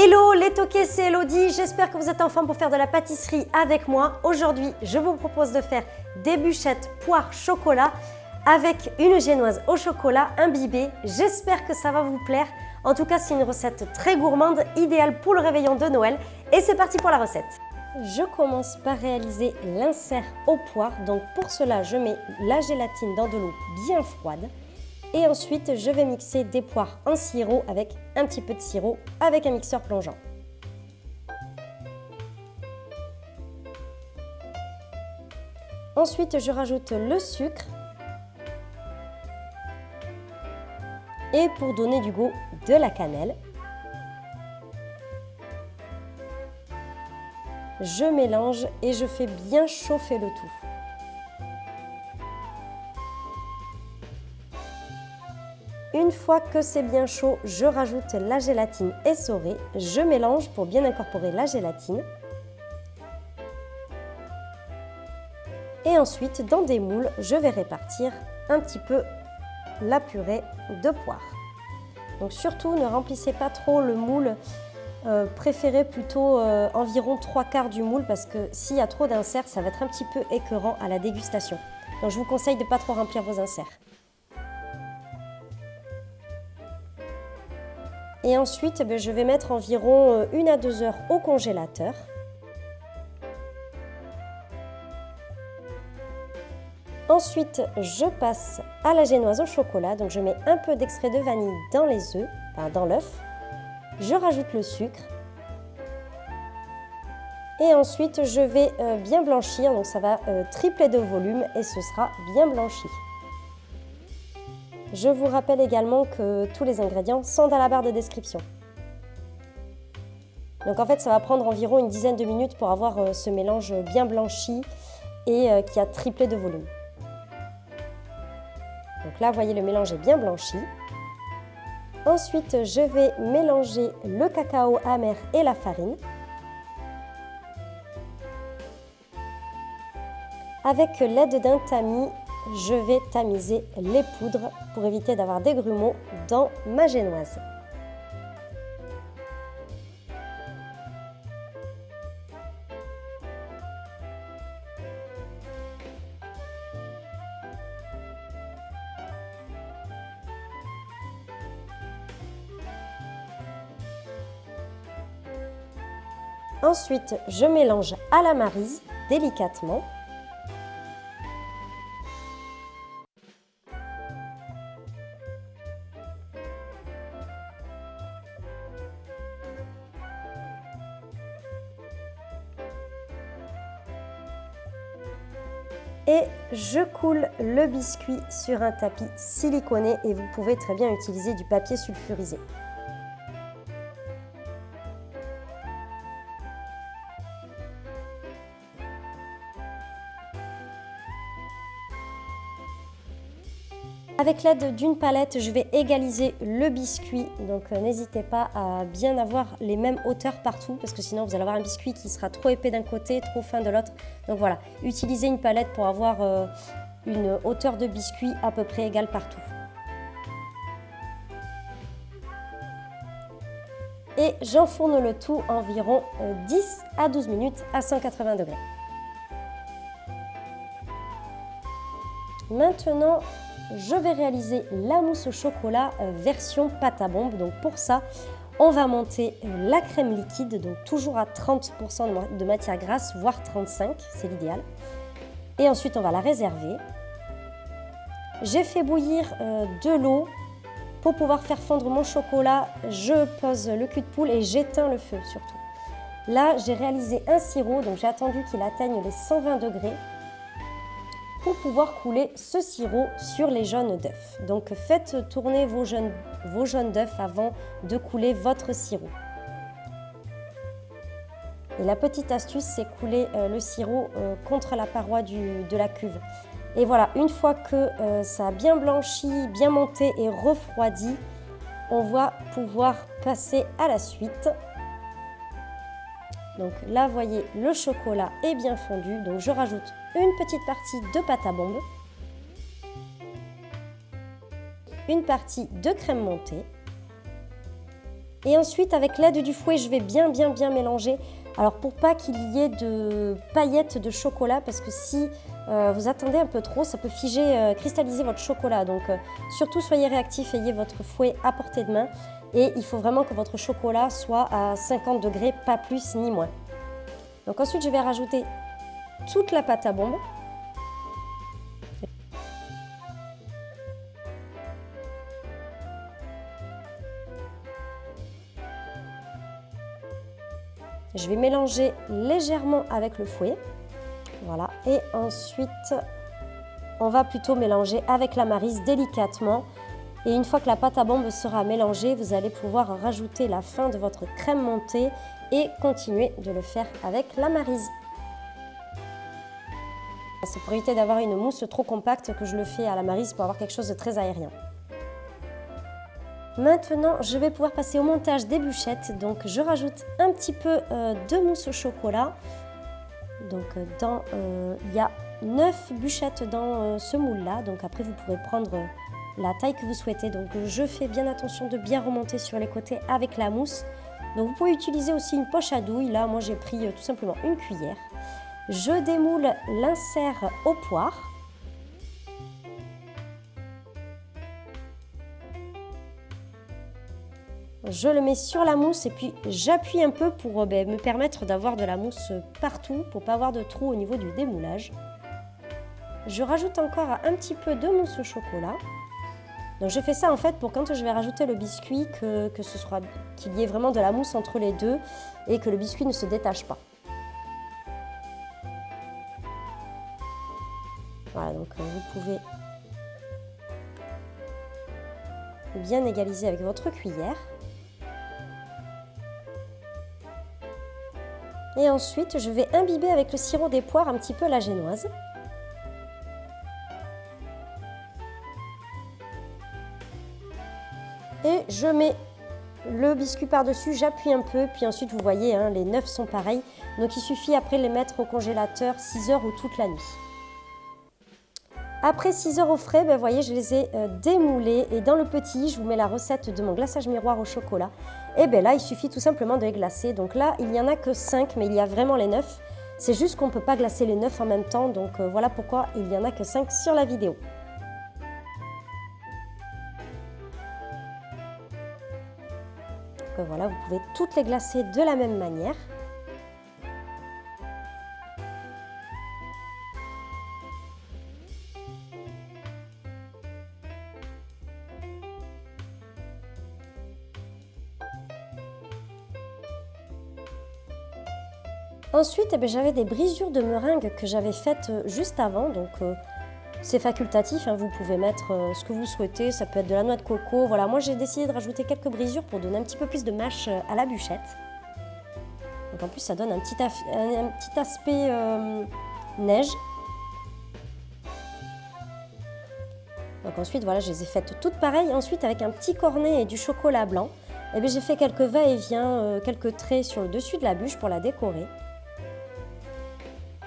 Hello les toqués, c'est Elodie, j'espère que vous êtes en forme pour faire de la pâtisserie avec moi. Aujourd'hui, je vous propose de faire des bûchettes poire chocolat avec une génoise au chocolat imbibée. J'espère que ça va vous plaire. En tout cas, c'est une recette très gourmande, idéale pour le réveillon de Noël. Et c'est parti pour la recette Je commence par réaliser l'insert au poire. Donc pour cela, je mets la gélatine dans de l'eau bien froide. Et ensuite, je vais mixer des poires en sirop avec un petit peu de sirop avec un mixeur plongeant. Ensuite, je rajoute le sucre. Et pour donner du goût, de la cannelle. Je mélange et je fais bien chauffer le tout. Une fois que c'est bien chaud, je rajoute la gélatine essorée. Je mélange pour bien incorporer la gélatine. Et ensuite, dans des moules, je vais répartir un petit peu la purée de poire. Donc surtout, ne remplissez pas trop le moule. Euh, préférez plutôt euh, environ 3 quarts du moule parce que s'il y a trop d'inserts, ça va être un petit peu écœurant à la dégustation. Donc je vous conseille de ne pas trop remplir vos inserts. Et ensuite, eh je vais mettre environ 1 euh, à 2 heures au congélateur. Ensuite, je passe à la génoise au chocolat. Donc, je mets un peu d'extrait de vanille dans les œufs, dans l'œuf. Je rajoute le sucre. Et ensuite, je vais euh, bien blanchir. Donc, ça va euh, tripler de volume et ce sera bien blanchi. Je vous rappelle également que tous les ingrédients sont dans la barre de description. Donc en fait, ça va prendre environ une dizaine de minutes pour avoir euh, ce mélange bien blanchi et euh, qui a triplé de volume. Donc là, vous voyez, le mélange est bien blanchi. Ensuite, je vais mélanger le cacao amer et la farine. Avec l'aide d'un tamis, je vais tamiser les poudres pour éviter d'avoir des grumeaux dans ma génoise. Ensuite, je mélange à la marise délicatement et je coule le biscuit sur un tapis siliconé et vous pouvez très bien utiliser du papier sulfurisé. Avec l'aide d'une palette, je vais égaliser le biscuit. Donc euh, n'hésitez pas à bien avoir les mêmes hauteurs partout parce que sinon vous allez avoir un biscuit qui sera trop épais d'un côté, trop fin de l'autre. Donc voilà, utilisez une palette pour avoir euh, une hauteur de biscuit à peu près égale partout. Et j'enfourne le tout environ 10 euh, à 12 minutes à 180 degrés. Maintenant, je vais réaliser la mousse au chocolat euh, version pâte à bombe. Donc pour ça, on va monter euh, la crème liquide, donc toujours à 30% de matière grasse, voire 35, c'est l'idéal. Et ensuite, on va la réserver. J'ai fait bouillir euh, de l'eau. Pour pouvoir faire fondre mon chocolat, je pose le cul de poule et j'éteins le feu surtout. Là, j'ai réalisé un sirop, donc j'ai attendu qu'il atteigne les 120 degrés pour pouvoir couler ce sirop sur les jaunes d'œufs. Donc faites tourner vos jaunes, vos d'œufs avant de couler votre sirop. Et la petite astuce, c'est couler euh, le sirop euh, contre la paroi de la cuve. Et voilà, une fois que euh, ça a bien blanchi, bien monté et refroidi, on va pouvoir passer à la suite. Donc là, vous voyez, le chocolat est bien fondu. Donc je rajoute une petite partie de pâte à bombe, une partie de crème montée Et ensuite, avec l'aide du fouet, je vais bien, bien, bien mélanger. Alors, pour pas qu'il y ait de paillettes de chocolat, parce que si euh, vous attendez un peu trop, ça peut figer, euh, cristalliser votre chocolat. Donc, euh, surtout, soyez réactifs, ayez votre fouet à portée de main. Et il faut vraiment que votre chocolat soit à 50 degrés, pas plus ni moins. Donc ensuite, je vais rajouter toute la pâte à bombe. Je vais mélanger légèrement avec le fouet. Voilà. Et ensuite, on va plutôt mélanger avec la marise délicatement. Et une fois que la pâte à bombe sera mélangée, vous allez pouvoir rajouter la fin de votre crème montée et continuer de le faire avec la marise. C'est pour éviter d'avoir une mousse trop compacte que je le fais à la marise pour avoir quelque chose de très aérien. Maintenant, je vais pouvoir passer au montage des bûchettes. Donc, je rajoute un petit peu euh, de mousse au chocolat. Donc, euh, dans, euh, il y a 9 bûchettes dans ce moule-là. Donc, après, vous pourrez prendre la taille que vous souhaitez. Donc, je fais bien attention de bien remonter sur les côtés avec la mousse. Donc, vous pouvez utiliser aussi une poche à douille. Là, moi, j'ai pris tout simplement une cuillère. Je démoule l'insert au poire. Je le mets sur la mousse et puis j'appuie un peu pour euh, ben, me permettre d'avoir de la mousse partout pour pas avoir de trou au niveau du démoulage. Je rajoute encore un petit peu de mousse au chocolat. Donc je fais ça en fait pour quand je vais rajouter le biscuit que, ce qu'il y ait vraiment de la mousse entre les deux et que le biscuit ne se détache pas. Voilà donc euh, vous pouvez bien égaliser avec votre cuillère. Et ensuite, je vais imbiber avec le sirop des poires un petit peu la génoise. Et je mets le biscuit par-dessus, j'appuie un peu, puis ensuite vous voyez, hein, les neuf sont pareils. Donc il suffit après les mettre au congélateur 6 heures ou toute la nuit. Après 6 heures au frais, ben, voyez, je les ai euh, démoulés et dans le petit, je vous mets la recette de mon glaçage miroir au chocolat. Et bien là, il suffit tout simplement de les glacer. Donc là, il n'y en a que 5, mais il y a vraiment les 9. C'est juste qu'on ne peut pas glacer les 9 en même temps, donc euh, voilà pourquoi il n'y en a que 5 sur la vidéo. Donc voilà, vous pouvez toutes les glacer de la même manière. Ensuite, eh ben, j'avais des brisures de meringue que j'avais faites euh, juste avant. Donc, euh, c'est facultatif, hein, vous pouvez mettre euh, ce que vous souhaitez. Ça peut être de la noix de coco. Voilà, moi j'ai décidé de rajouter quelques brisures pour donner un petit peu plus de mâche à la bûchette. Donc en plus, ça donne un petit, un petit aspect neige. Donc ensuite, voilà, je les ai faites toutes pareilles. Ensuite, avec un petit cornet et du chocolat blanc, eh ben, j'ai fait quelques va-et-vient, quelques traits sur le dessus de la bûche pour la décorer.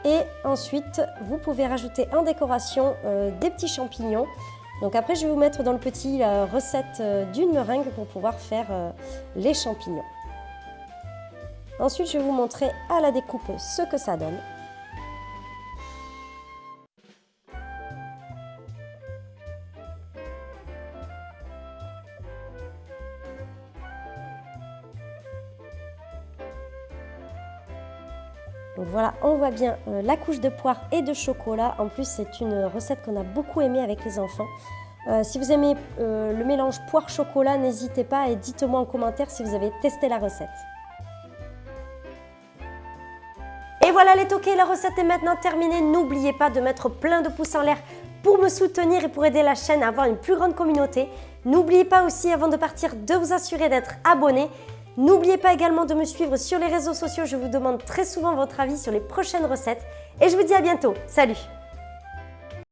Et ensuite, vous pouvez rajouter en décoration euh, des petits champignons. Donc après, je vais vous mettre dans le petit la recette euh, d'une meringue pour pouvoir faire euh, les champignons. Ensuite, je vais vous montrer à la découpe ce que ça donne. Donc voilà, on voit bien euh, la couche de poire et de chocolat. En plus, c'est une recette qu'on a beaucoup aimée avec les enfants. Euh, si vous aimez euh, le mélange poire-chocolat, n'hésitez pas et dites-moi en commentaire si vous avez testé la recette. Et voilà les toqués, la recette est maintenant terminée. N'oubliez pas de mettre plein de pouces en l'air pour me soutenir et pour aider la chaîne à avoir une plus grande communauté. N'oubliez pas aussi, avant de partir, de vous assurer d'être abonné N'oubliez pas également de me suivre sur les réseaux sociaux, je vous demande très souvent votre avis sur les prochaines recettes. Et je vous dis à bientôt. Salut